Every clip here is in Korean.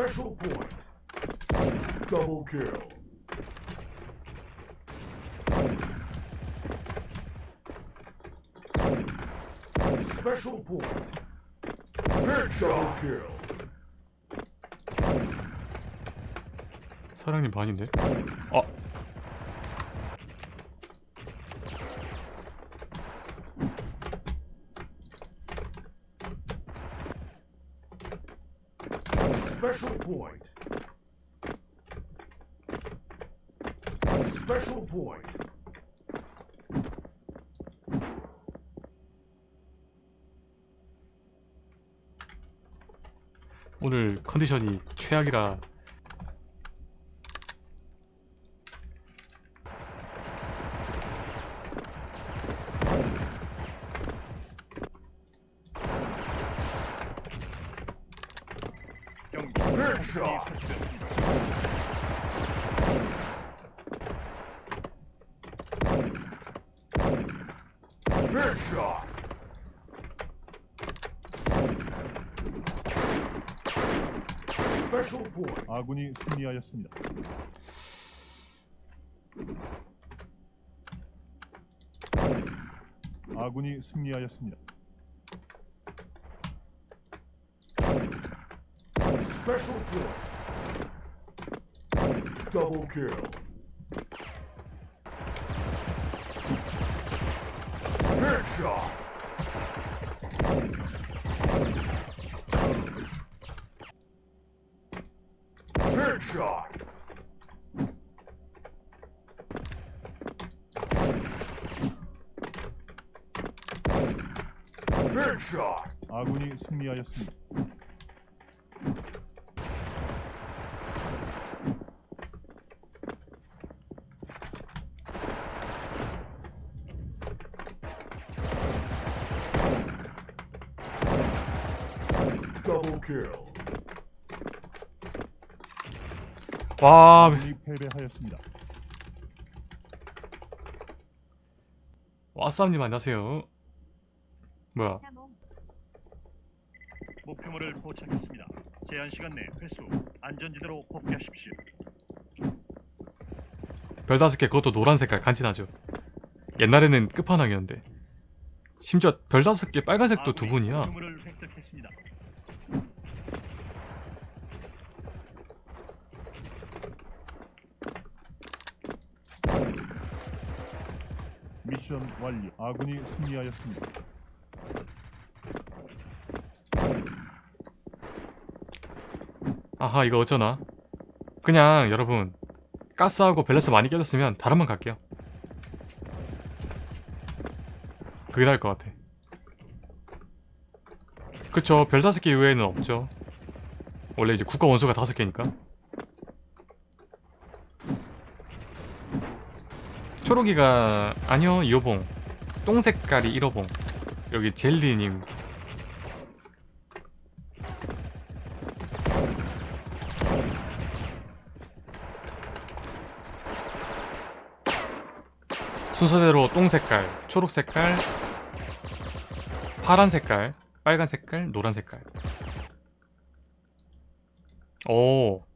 Special point. Double kill. Special point. Headshot kill. 사장님 반인데? 어 Special point. Special point. 오늘 컨디션이 최악이라 경기 설치됐습니다. Point. 아군이 승리하였습니다. 아군이 승리하였습니다. Special point. Double kill. Headshot. Headshot. Headshot. 아군이 승리하였습니다. Double kill. 와 패배하였습니다. 와쌈님 안녕하세요 뭐야 목표물을 포착했습니다. 제한 시간 내 회수 안전지대로 복귀하십시오. 별 다섯 개 그것도 노란 색깔 간지나죠 옛날에는 끝판왕이었는데 심지어 별 다섯 개 빨간색도 두 분이야 목표물을 획득했습니다. 미션 완료. 아군이 승리하였습니다. 아하 이거 어쩌나? 그냥 여러분 가스하고 밸런스 많이 깨졌으면 다른 번 갈게요. 그게 나을 것 같아. 그쵸 별 다섯 개 이외에는 없죠. 원래 이제 국가 원수가 다섯 개니까 초록이가 아니요 2호봉 똥 색깔이 1호봉 여기 젤리님 순서대로 똥 색깔, 초록 색깔, 파란 색깔, 빨간 색깔, 노란 색깔. 오.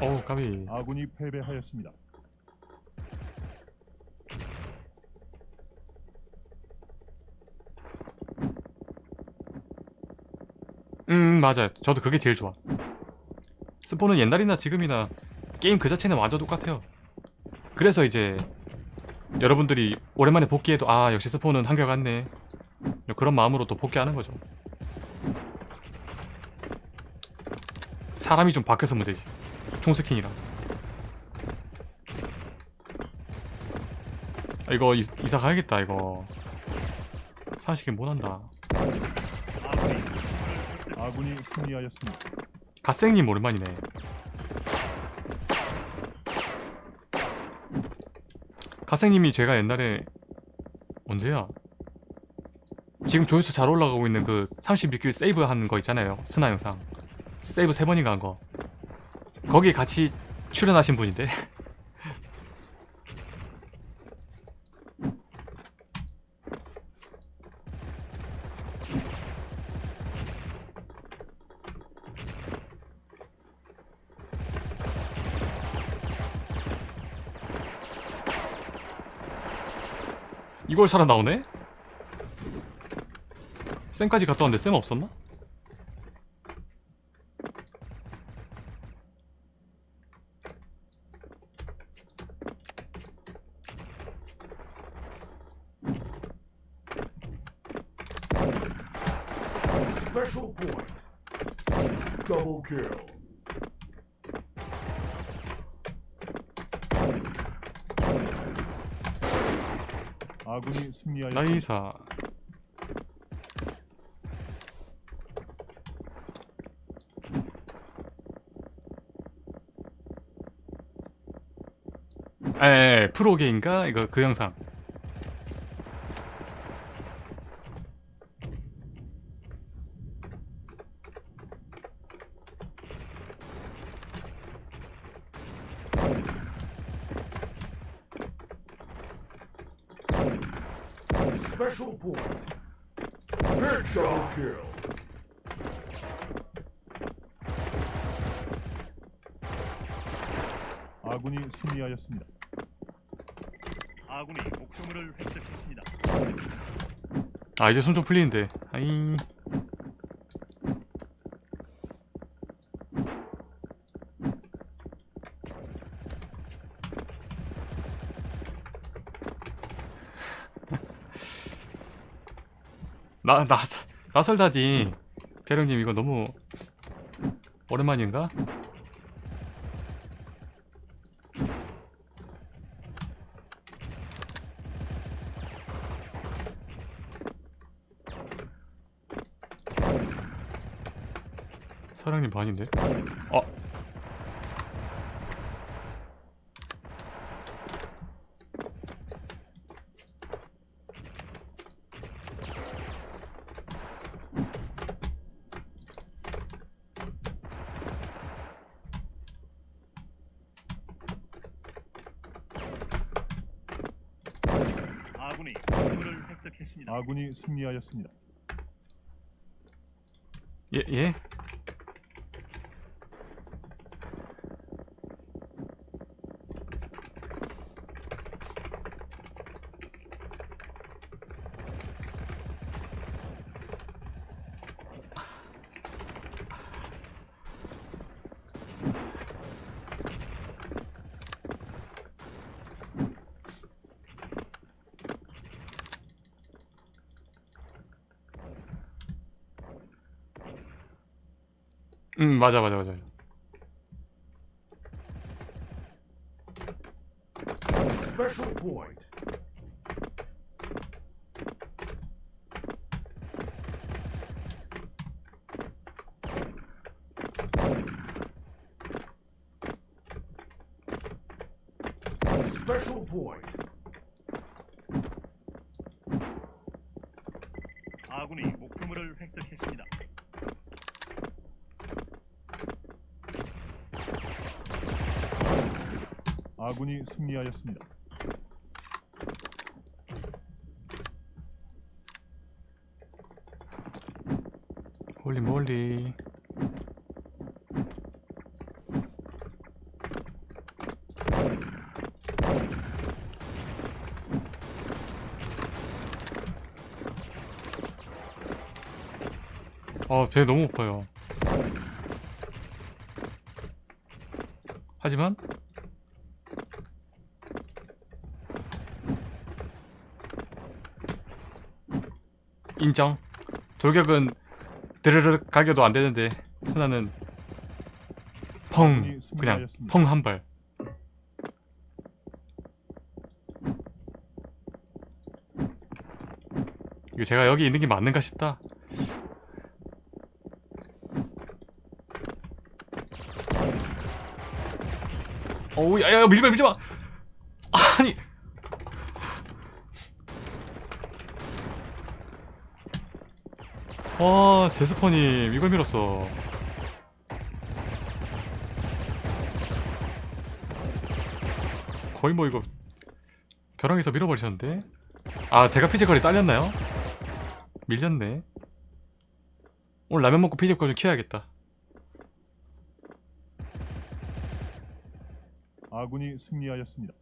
어우, 까비. 아군이 패배하였습니다. 음, 맞아요. 저도 그게 제일 좋아. 스포는 옛날이나 지금이나 게임 그 자체는 완전 똑같아요. 그래서 이제 여러분들이 오랜만에 복귀해도 아 역시 스포는 한결같네 그런 마음으로 또 복귀하는 거죠. 사람이 좀 바뀌어서 문제지. 총스킨이랑. 아, 이거 이, 이사 가야겠다 이거. 사실은 못한다. 아군이 승리하였습니다. 갓생님 오랜만이네. 갓생님이 제가 옛날에 언제야? 지금 조회수 잘 올라가고 있는 그 31킬 세이브 하는 거 있잖아요. 스나 영상. 세이브 세 번인가 한 거. 거기 같이 출연하신 분인데 이걸 살아나오네? 쌤까지 갔다 왔는데 쌤 없었나? Special point. Double kill. 아군이 승리하였습니다. 나이사 에 프로게인가 이거 그 영상 Special point. Headshot kill. 아군이 승리하였습니다. 아군이 목표물을 획득했습니다. 아 이제 손 좀 풀리는데 아이 나, 나, 나설다지 배령님 이거 너무 오랜만인가? 사장님 반인데? 어? 아군이 목표물을 획득했습니다. 아군이 승리하였습니다. 예, 예? 음 맞아 맞아 맞아 Special point. Special point. 아군이 목표물을 획득했습니다. 아군이 승리하였습니다. 홀리 몰리 어, 배 너무 고파요. 하지만 인정. 돌격은 드르륵 가겨도 안 되는데 스나는 펑 그냥 펑 한 발. 이거 제가 여기 있는 게 맞는가 싶다. 어우 야야 밀지마 밀지마 아니 와 제스퍼님 이걸 밀었어 거의 뭐 이거 벼랑에서 밀어버리셨는데 아 제가 physical이 딸렸나요? 밀렸네 오늘 라면 먹고 physical 좀 키워야겠다 아군이 승리하였습니다.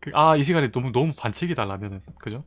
그, 아 이 시간에 너무 너무 반칙이다 라면은 그죠?